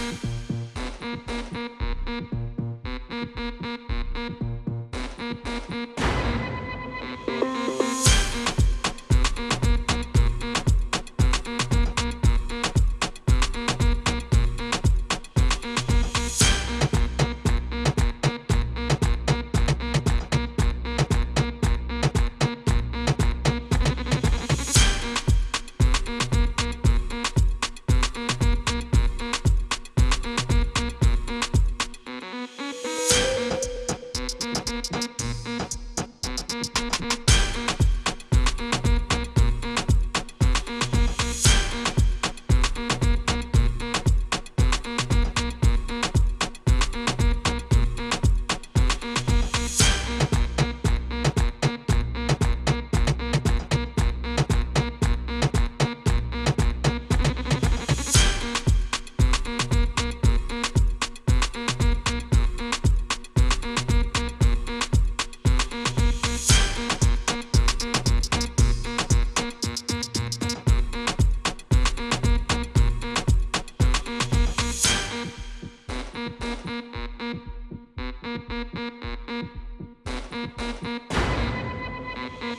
Thank you.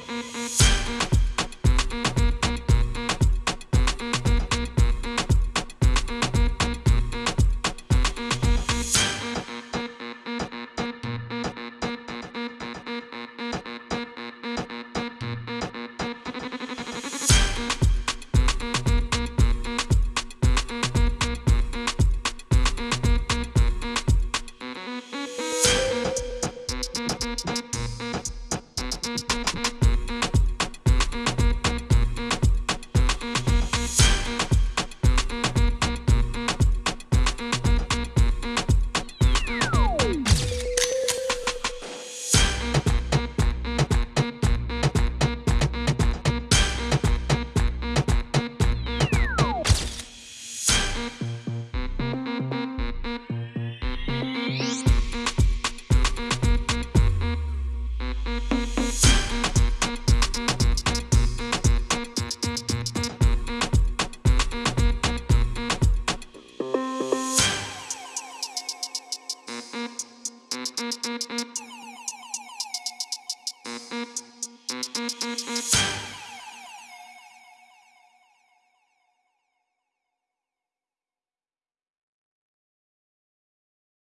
Mm-hmm. Thank